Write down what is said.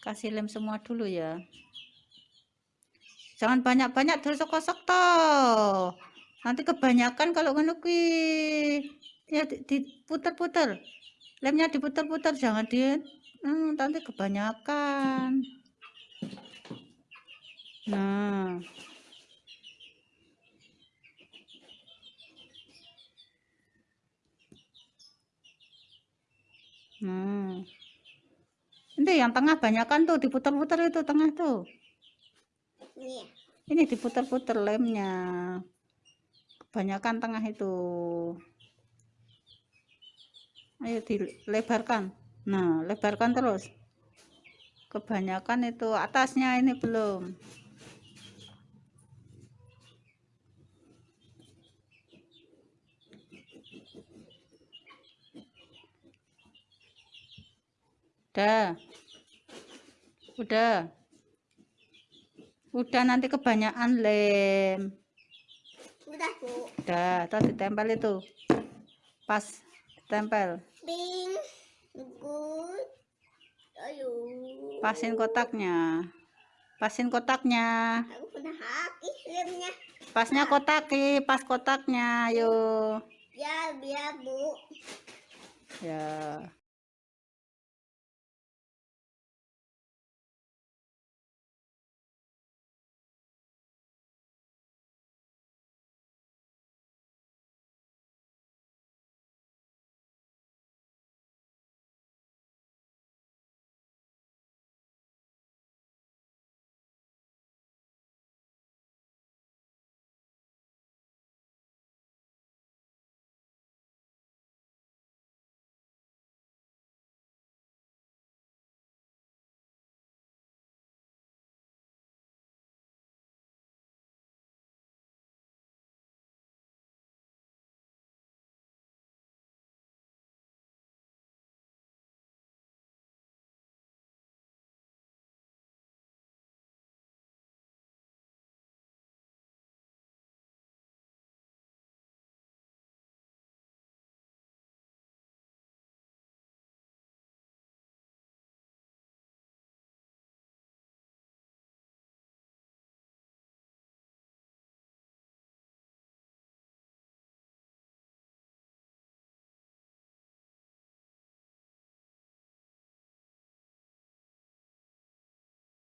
kasih lem semua dulu ya. Jangan banyak-banyak terus-kosok toh. Nanti kebanyakan kalau menukui ya diputar-putar lemnya diputar-putar jangan di hmm, nanti kebanyakan. Nah. Nah ini yang tengah banyak kan tuh diputar-putar itu tengah tuh. Iya. Ini diputar-putar lemnya. Kebanyakan tengah itu. Ayo dilebarkan. Nah, lebarkan terus. Kebanyakan itu atasnya ini belum. Dah. Udah. Udah nanti kebanyakan lem. Udah, Bu. Udah, tadi tempel itu. Pas tempel. Bing. Good. Ayo. Pasin kotaknya. Pasin kotaknya. Aku pernah habis lemnya. Pasnya kotaki, pas kotaknya, ayo. Ya, biar, Bu. Ya.